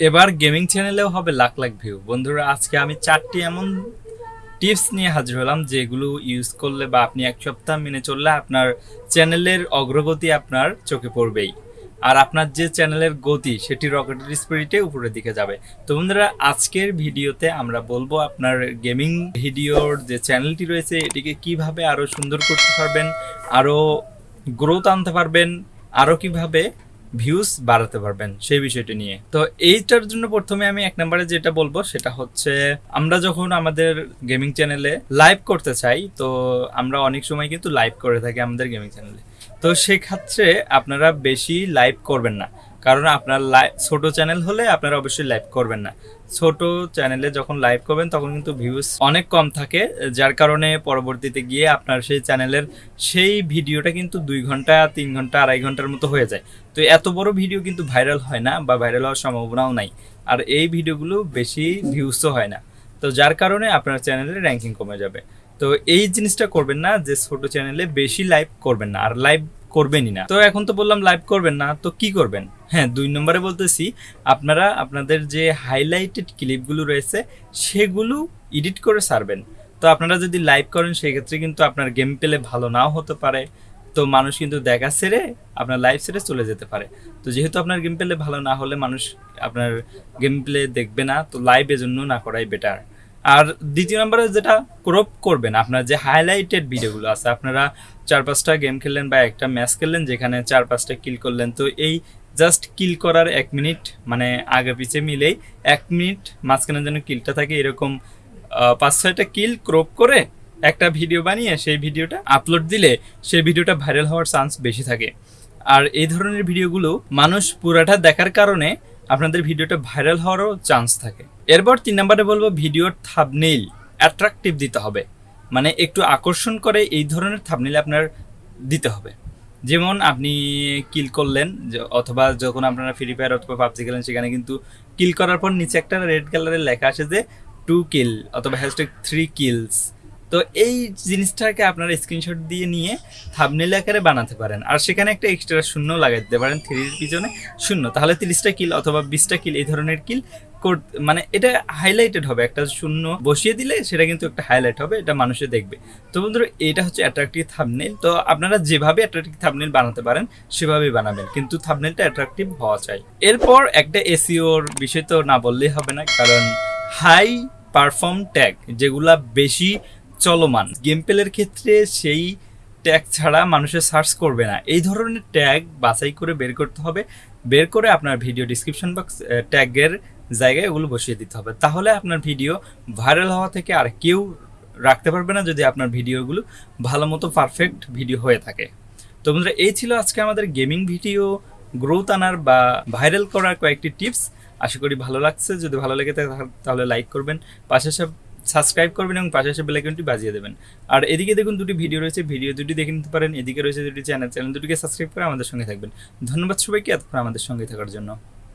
এবার গেমিং চ্যানেলেও হবে লাখ লাখ ভিউ। বন্ধুরা, আজকে আমি চারটি এমন টিপস নিয়ে হাজির হলাম যেগুলো ইউজ করলে বা আপনি এক সপ্তাহ মেনে চললে আপনার চ্যানেলের অগ্রগতি আপনার চোখে পড়বেই। আর আপনার যে চ্যানেলের গতি, সেটি রকেটের স্পিরিটে উপরের দিকে যাবে। তো বন্ধুরা, আজকের ভিডিওতে আমরা বলব আপনার গেমিং ভিডিওর যে চ্যানেলটি রয়েছে, এটিকে কীভাবে আরও সুন্দর করতে পারবেন আরও গ্রোথ আনতে পারবেন আরও কীভাবে ভিউজ বাড়াতে পারবেন সেই বিষয়টি নিয়ে। তো এইটার জন্য প্রথমে আমি এক নম্বরে যেটা বলব সেটা হচ্ছে, আমরা যখন আমাদের গেমিং চ্যানেলে লাইভ করতে চাই, তো আমরা অনেক সময় কিন্তু লাইভ করে থাকি আমাদের গেমিং চ্যানেলে তো সেক্ষেত্রে আপনারা বেশি লাইভ করবেন না। কারণ আপনার লাইভ ছোট চ্যানেল হলে আপনারা অবশ্যই লাইভ করবেন না। ছোট চ্যানেলে যখন লাইভ করবেন, তখন কিন্তু ভিউজ অনেক কম থাকে, যার কারণে পরবর্তীতে গিয়ে আপনার সেই চ্যানেলের সেই ভিডিওটা কিন্তু দুই ঘণ্টা, তিন ঘণ্টা, আড়াই ঘণ্টার মতো হয়ে যায়। তো এত বড় ভিডিও কিন্তু ভাইরাল হয় না বা ভাইরাল হওয়ার সম্ভাবনাও নাই। আর এই ভিডিওগুলো বেশি ভিউজও হয় না। তো যার কারণে আপনার চ্যানেলের র্যাঙ্কিং কমে যাবে। তো এই জিনিসটা করবেন না যে ছোট চ্যানেলে বেশি লাইভ করবেন না, আর লাইভ করবেনই না। তো এখন তো বললাম লাইভ করবেন না, তো কি করবেন? হ্যাঁ দুই নম্বরে বলতেছি, আপনারা আপনাদের যে হাইলাইটেড ক্লিপগুলো রয়েছে, সেগুলো এডিট করে সারবেন তো আপনারা যদি লাইভ করেন, সেক্ষেত্রে কিন্তু আপনার গেম পেলে ভালো নাও হতে পারে। তো মানুষ কিন্তু দেখা সেরে আপনার লাইভ সেরে চলে যেতে পারে। তো যেহেতু আপনার গেম পেলে ভালো না হলে মানুষ আপনার গেম প্লে দেখবে না, তো লাইভ এজন্য না করাই বেটার আর দ্বিতীয় নম্বরে যেটা ক্রপ করবেন, আপনার যে হাইলাইটেড ভিডিওগুলো আছে, আপনারা চার পাঁচটা গেম খেললেন বা একটা ম্যাচ খেললেন, যেখানে চার পাঁচটা কিল করলেন, তো এই জাস্ট কিল করার এক মিনিট মানে আগে পিছে মিলেই এক মিনিট মাঝখানে যেন কিলটা থাকে, এরকম পাঁচ, ছয়টা কিল ক্রপ করে একটা ভিডিও বানিয়ে সেই ভিডিওটা আপলোড দিলে সেই ভিডিওটা ভাইরাল হওয়ার চান্স বেশি থাকে। আর এই ধরনের ভিডিওগুলো মানুষ পুরাটা দেখার কারণে আপনাদের ভিডিওটা ভাইরাল হওয়ারও চান্স থাকে। এরপর তিন নম্বরে বলব ভিডিওর থাবনেইল অ্যাট্রাকটিভ দিতে হবে। মানে একটু আকর্ষণ করে এই ধরনের থাবনেইল আপনার দিতে হবে। যেমন আপনি কিল করলেন অথবা যখন আপনারা ফ্রি ফায়ার অথবা পাবজি খেলেন, সেখানে কিন্তু কিল করার পর নিচে একটা রেড কালারের লেখা আসে যে টু কিল অথবা হ্যাশট্যাগ থ্রি কিলস তো এই জিনিসটাকে আপনারা স্ক্রিনশট দিয়ে নিয়ে থাবনেল আকারে বানাতে পারেন। আর সেখানে একটা এক্সট্রা শূন্য লাগাই দিতে পারেন থ্রির পিছনে শূন্য। তাহলে তিরিশটা কিল অথবা বিশটা কিল এই ধরনের কিল মানে এটা হাইলাইটেড হবে। একটা শূন্য বসিয়ে দিলে সেটা কিন্তু একটা হাইলাইট হবে, এটা মানুষে দেখবে। তো বন্ধুরা, এটা হচ্ছে অ্যাট্রাকটিভ থাবনেল তো আপনারা যেভাবে অ্যাট্রাকটিভ থাবনেল বানাতে পারেন, সেভাবেই বানাবেন। কিন্তু থাবনেলটা অ্যাট্রাকটিভ হওয়া চাই। এরপর একটা এসিওর বিষয় তো না বললেই হবে না, কারণ হাই পারফর্ম ট্যাগ যেগুলা বেশি চলমান গেম প্লের ক্ষেত্রে সেই ট্যাগ ছাড়া মানুষের সার্চ করবে না। এই ধরনের ট্যাগ বাছাই করে বের করতে হবে। বের করে আপনার ভিডিও ডিসক্রিপশন বক্স ট্যাগের জায়গায় ওগুলো বসিয়ে দিতে হবে। তাহলে আপনার ভিডিও ভাইরাল হওয়া থেকে আর কেউ রাখতে পারবে না যদি আপনার ভিডিওগুলো ভালো মতো পারফেক্ট ভিডিও হয়ে থাকে। তো বন্ধুরা, এই ছিল আজকে আমাদের গেমিং ভিডিও গ্রোথ আনার বা ভাইরাল করার কয়েকটি টিপস আশা করি ভালো লাগছে। যদি ভালো লেগে থাকে তাহলে লাইক করবেন, পাশে সব সাবস্ক্রাইব করবেন এবং পাশে বেল আইকনটি বাজিয়ে দেবেন। আর এদিকে দেখুন দুটি ভিডিও রয়েছে। ভিডিও দুটি দেখে নিতে পারেন। এদিকে রয়েছে দুটি চ্যানেল চ্যানেল দুটিকে সাবস্ক্রাইব করে আমাদের সঙ্গে থাকবেন। ধন্যবাদ সবাইকে। এতক্ষণ আমাদের সঙ্গে থাকার জন্য।